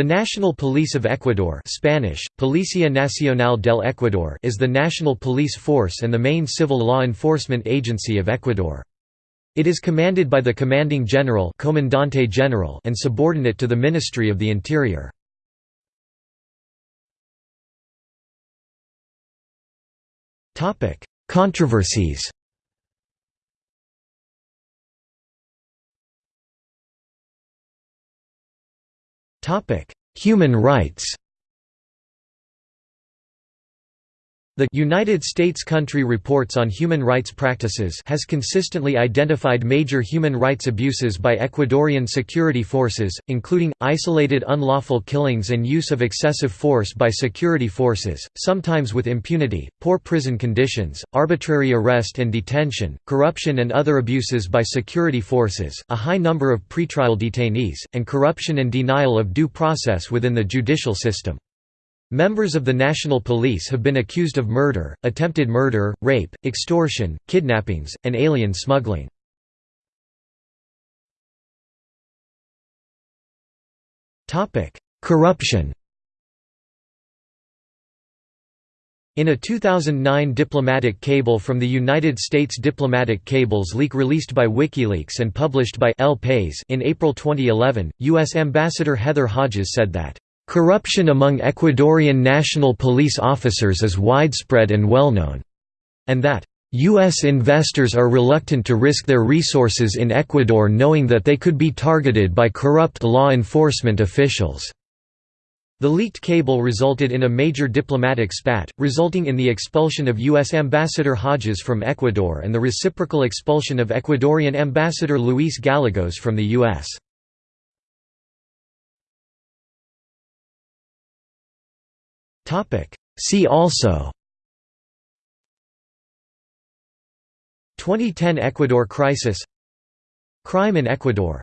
The National Police of Ecuador Spanish, Policía Nacional del Ecuador is the national police force and the main civil law enforcement agency of Ecuador. It is commanded by the Commanding General, Comandante General and subordinate to the Ministry of the Interior. Controversies Human rights The United States Country Reports on Human Rights Practices has consistently identified major human rights abuses by Ecuadorian security forces, including, isolated unlawful killings and use of excessive force by security forces, sometimes with impunity, poor prison conditions, arbitrary arrest and detention, corruption and other abuses by security forces, a high number of pretrial detainees, and corruption and denial of due process within the judicial system. Members of the National Police have been accused of murder, attempted murder, rape, extortion, kidnappings, and alien smuggling. Corruption In a 2009 diplomatic cable from the United States Diplomatic Cables leak released by WikiLeaks and published by El País in April 2011, U.S. Ambassador Heather Hodges said that Corruption among Ecuadorian national police officers is widespread and well-known, and that U.S. investors are reluctant to risk their resources in Ecuador knowing that they could be targeted by corrupt law enforcement officials. The leaked cable resulted in a major diplomatic spat, resulting in the expulsion of U.S. Ambassador Hodges from Ecuador and the reciprocal expulsion of Ecuadorian Ambassador Luis Gallegos from the U.S. See also. 2010 Ecuador crisis. Crime in Ecuador